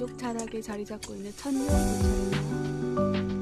이쪽 자락에 자리 잡고 있는 천년 도차입니다.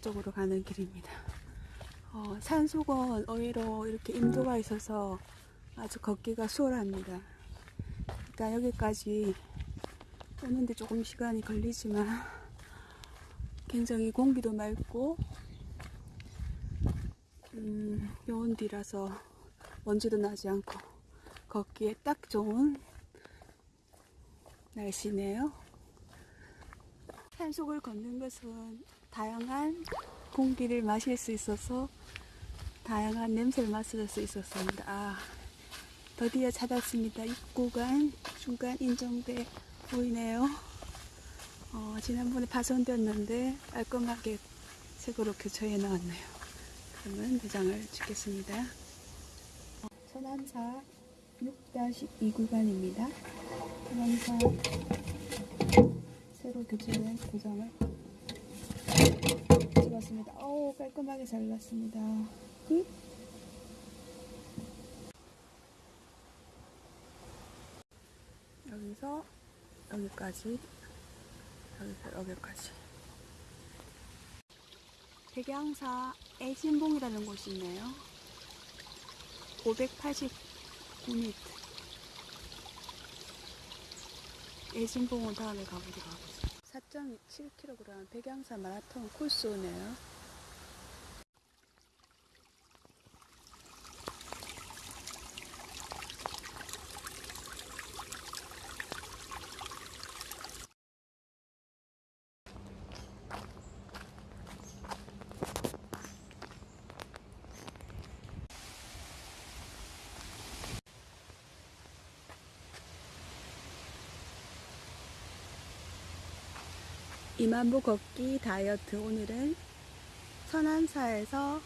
쪽으로 가는 길입니다. 어, 산속은 의외로 이렇게 인도가 있어서 아주 걷기가 수월합니다. 일단 여기까지 오는데 조금 시간이 걸리지만 굉장히 공기도 맑고 음, 좋은 뒤라서 먼지도 나지 않고 걷기에 딱 좋은 날씨네요. 산속을 걷는 것은 다양한 공기를 마실 수 있어서 다양한 냄새를 맡을 수 있었습니다. 아, 드디어 찾았습니다. 입구간 중간 인정대 보이네요. 어, 지난번에 파손되었는데 깔끔하게 색으로 교체해 나왔네요. 그러면 도장을 찍겠습니다. 어, 서남사 6-2 구간입니다. 서남사 새로 교체된 도장을 찍었습니다. 오 깔끔하게 잘 났습니다. 끝. 여기서 여기까지 여기서 여기까지 백양사 애진봉이라는 곳이 있네요. 589m 애진봉은 다음에 가보도록 하겠습니다. 4.7kg 백양사 마라톤 코스네요. 이만보 걷기 다이어트 오늘은 서남사에서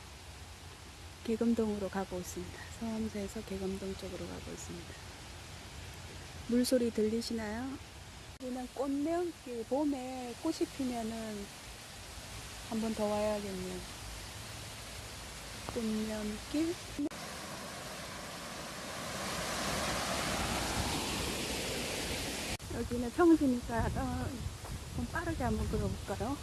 개금동으로 가고 있습니다. 서남사에서 개금동 쪽으로 가고 있습니다. 물소리 들리시나요? 여기는 꽃명길 봄에 꽃이 피면은 한 번 더 와야겠네요. 꽃명길 여기는 평지니까 어, 좀 빠르게 한번 들어볼까요?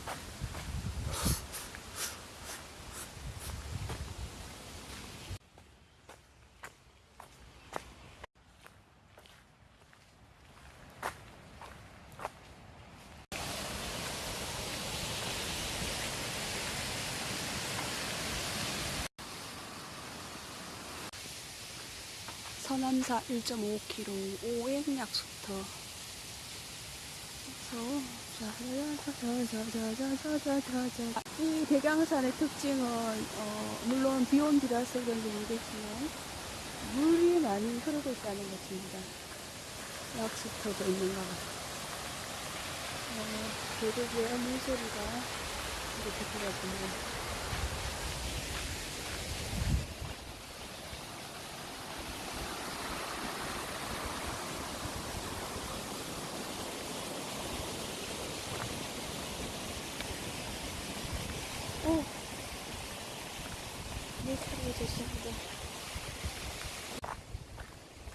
서남사 1.5km 오행약수터 그래서 이 백양산의 특징은 어, 물론 비온 뒤라서 그런지 모르겠지만 물이 많이 흐르고 있다는 것입니다. 약수터도 있는가 봐요. 어, 계곡의 물소리가 이렇게 들어지네요. 오. 내 삶이 되신다.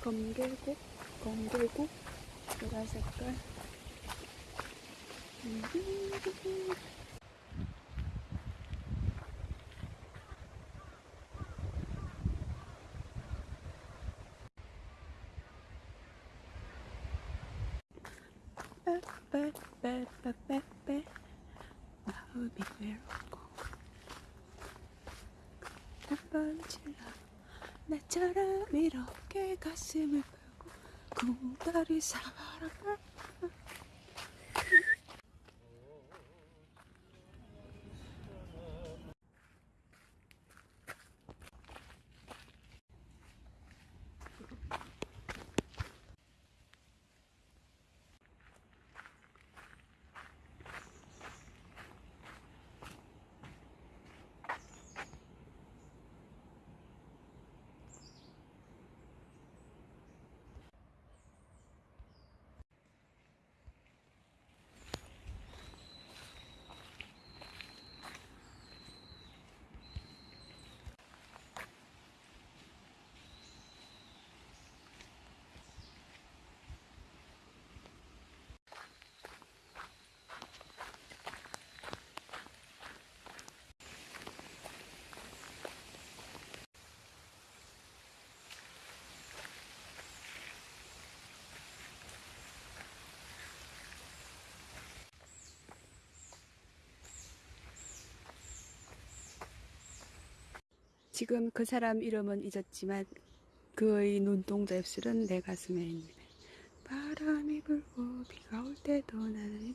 검길국, 검길국, 보라 색깔. 빼빼빼빼빼빼 마음이 외롭고 한번 질러 나처럼 이렇게 가슴을 펴고 구다리 살아가 지금 그 사람 이름은 잊었지만 그의 눈동자 입술은 내 가슴에 있네. 바람이 불고 비가 올 때도 나는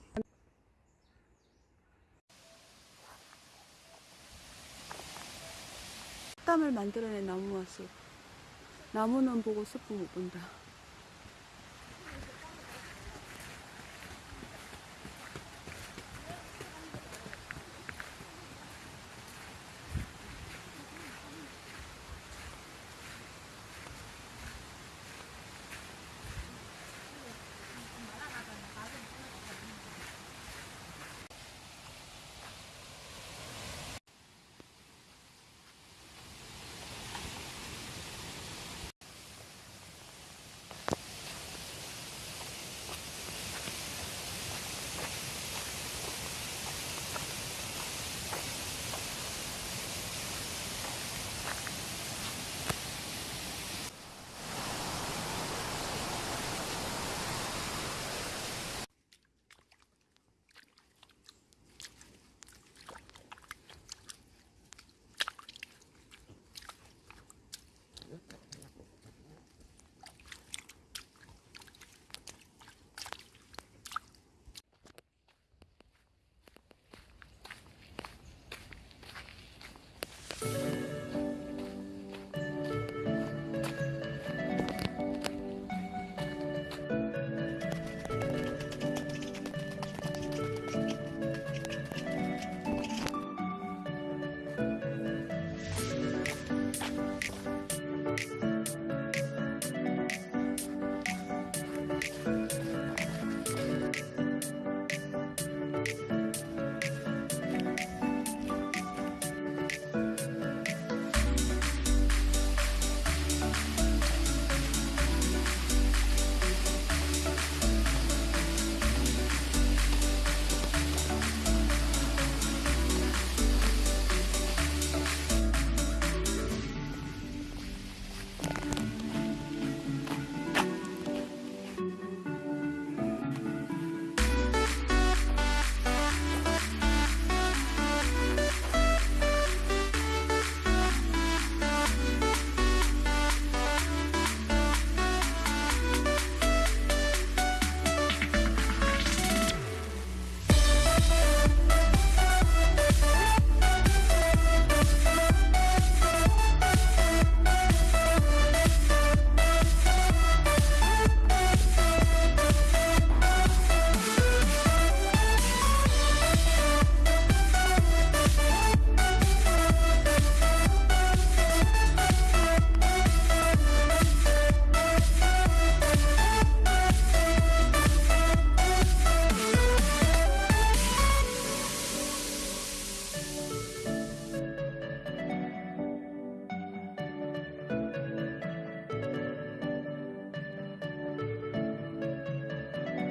땀을 만들어낸 나무와 숲. 나무는 보고 숲은 못 본다.